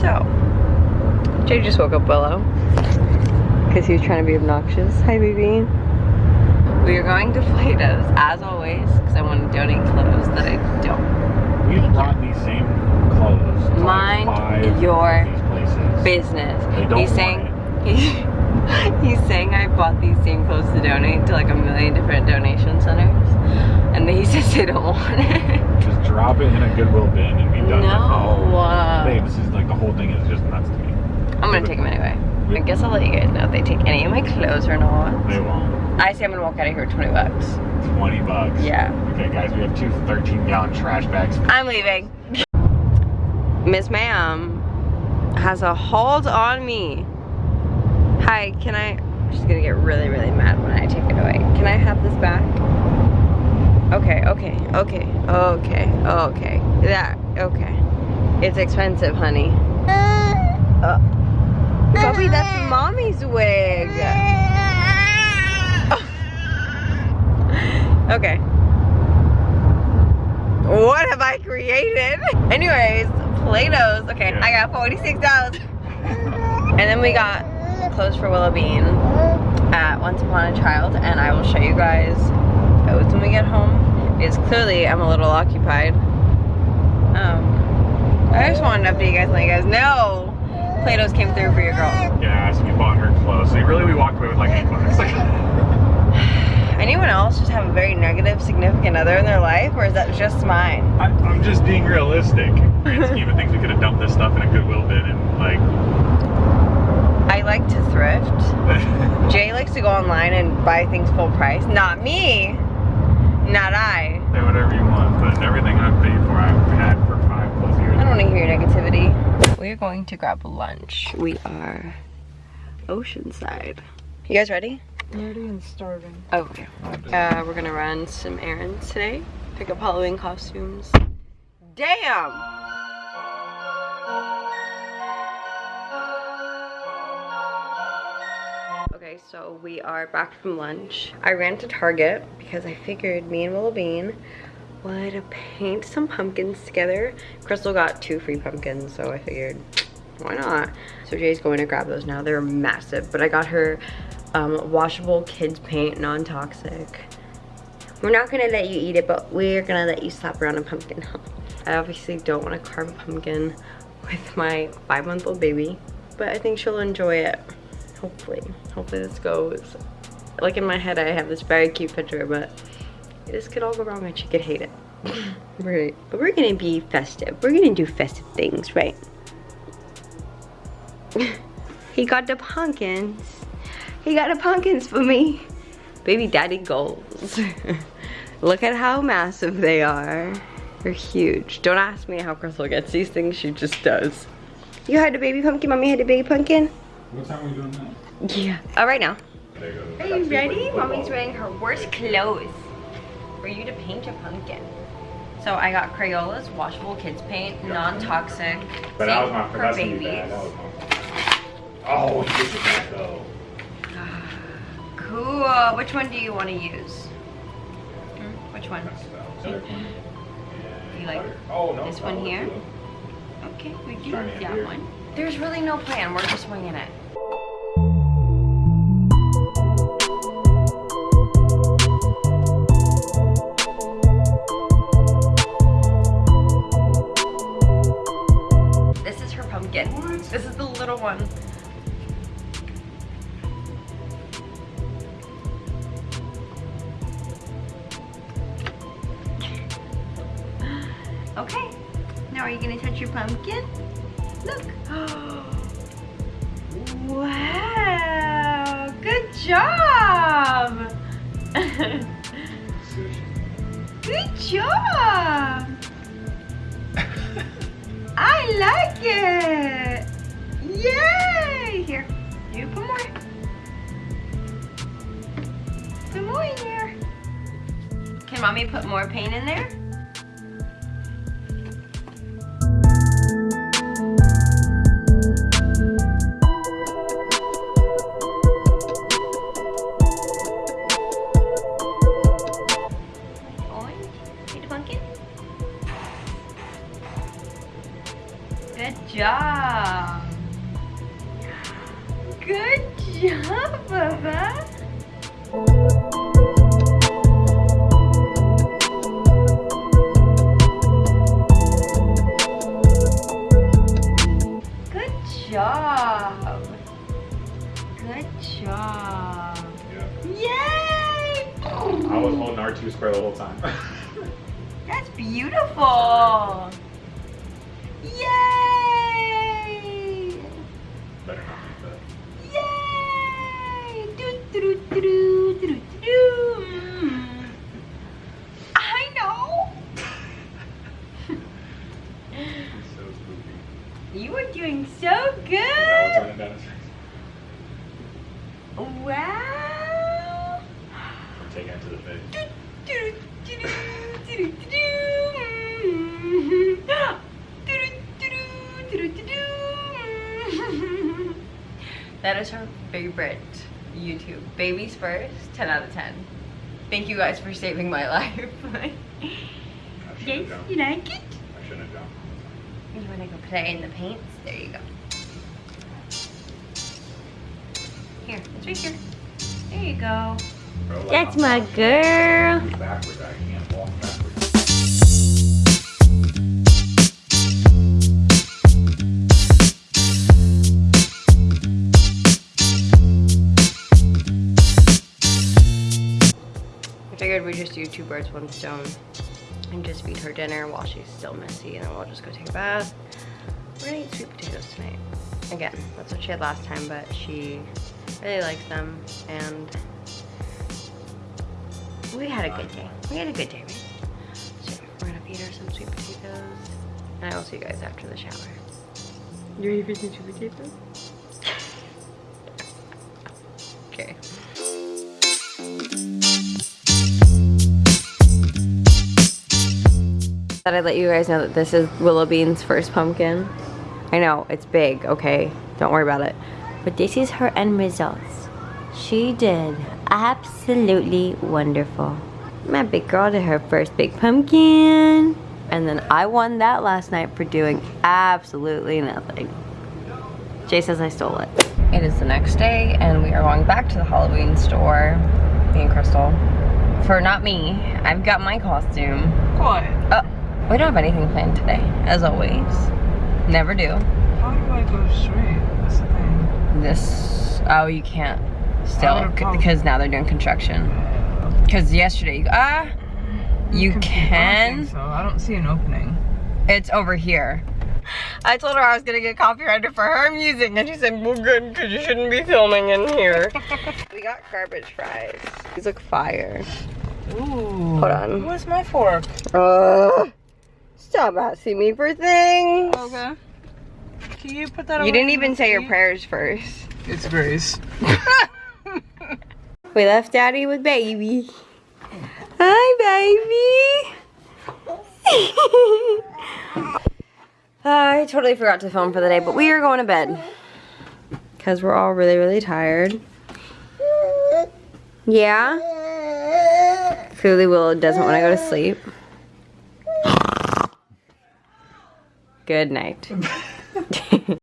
So, Jay just woke up Willow because he was trying to be obnoxious. Hi, baby. We are going to Plato's as always because I want to donate clothes that I don't. We brought these same clothes. Mind your. Business. He's saying he, he's saying I bought these same clothes to donate to like a million different donation centers, and he says they don't want it. Just drop it in a Goodwill bin and be done No. with uh, it. Babe, this is like the whole thing is just nuts to me. I'm gonna take them anyway. I guess I'll let you guys know if they take any of my clothes or not. They won't. I say I'm gonna walk out of here with 20 bucks. 20 bucks. Yeah. Okay, guys, we have two 13 gallon trash bags. I'm leaving. Miss Ma'am has a hold on me. Hi, can I, she's gonna get really, really mad when I take it away. Can I have this back? Okay, okay, okay, okay, okay. That, okay. It's expensive, honey. Uh, Bubby, that's mommy's wig. Okay. What have I created? Anyways, Plato's. Okay, Yeah. I got $46. and then we got clothes for Willow Bean at Once Upon a Child, and I will show you guys those when we get home. Because clearly I'm a little occupied. Um, I just wanted to update you guys and let you guys know Plato's came through for your girl. Yeah, so we bought her clothes. So really, we walked away with like eight bucks. Anyone else just have a very negative significant other in their life, or is that just mine? I, I'm just being realistic. Grand scheme of things, we could have dumped this stuff in a Goodwill bin and like. I like to thrift. Jay likes to go online and buy things full price. Not me. Not I. Say whatever you want, but everything I've paid for, I've had for five plus years. I don't want to hear your negativity. We're going to grab lunch. We are Oceanside. You guys ready? Nerdy and starving. Okay. Uh, we're gonna run some errands today. Pick up Halloween costumes. Damn! So we are back from lunch. I ran to Target because I figured me and Willow Bean would paint some pumpkins together. Crystal got two free pumpkins, so I figured, why not? So Jay's going to grab those now. They're massive, but I got her um, washable kids paint, non-toxic. We're not gonna let you eat it, but we're gonna let you slap around a pumpkin. I obviously don't wanna carve a pumpkin with my five-month-old baby, but I think she'll enjoy it. Hopefully, hopefully this goes. Like in my head, I have this very cute picture, but this could all go wrong and she could hate it. right, but we're gonna be festive. We're gonna do festive things, right? he got the pumpkins. He got the pumpkins for me. Baby daddy goals. Look at how massive they are. They're huge. Don't ask me how Crystal gets these things, she just does. You had a baby pumpkin, mommy had a baby pumpkin? What time are we doing that? Yeah. All right now. There you go. Are you ready? Mommy's wearing her worst clothes for you to paint a pumpkin. So I got Crayola's washable kids paint, non-toxic, But that was safe my for that's gonna be babies. bad. That was my Oh, you did that though. Cool. Which one do you want to use? Hmm? Which one? You like Oh no. this one here? Okay, we do Trying to that one. There's really no plan. We're just winging it. One. Okay. Now are you gonna touch your pumpkin? Look. wow. Good job. Good job. I like it. Mommy put more paint in there? I was holding R2 square the whole time. That's beautiful. Yay! Better not make that. Yay! Do, do, do, do, do, do, do. Mm. I know. So spooky. You are doing so good. running down his face. Wow. That is her favorite YouTube. Babies first, 10 out of 10. Thank you guys for saving my life. Yes, you like it? I shouldn't have jumped. You wanna go play in the paints? There you go. Here, it's right here. There you go. Bro, like, That's I'm my girl. Do two birds, one stone. And just feed her dinner while she's still messy, and then we'll just go take a bath. We're gonna eat sweet potatoes tonight. Again, that's what she had last time, but she really likes them, and we had a good day. We had a good day, right? So we're gonna feed her some sweet potatoes, and I will see you guys after the shower. You ready for some sweet potatoes? okay. Thought I'd let you guys know that this is Willow Bean's first pumpkin. I know, it's big, okay? Don't worry about it. But this is her end results. She did absolutely wonderful. My big girl did her first big pumpkin. And then I won that last night for doing absolutely nothing. Jay says I stole it. It is the next day and we are going back to the Halloween store, me and Crystal. For not me, I've got my costume. What? Oh, we don't have anything planned today, as always. Never do. How do I go straight? That's the thing. This, oh, you can't still, I would've probably- because now they're doing construction. Because yesterday, you, ah, you I don't can. so I don't see an opening. It's over here. I told her I was gonna get copyrighted for her music, and she said, well good, because you shouldn't be filming in here. we got garbage fries. These look fire. Ooh. Hold on. Where's my fork? Uh, stop asking me for things. Okay. Can you put that You didn't even say your prayers first. It's Grace. We left daddy with baby. Hi, baby. I totally forgot to film for the day, but we are going to bed. Because we're all really, really tired. Yeah? Clearly Willow doesn't want to go to sleep. Good night.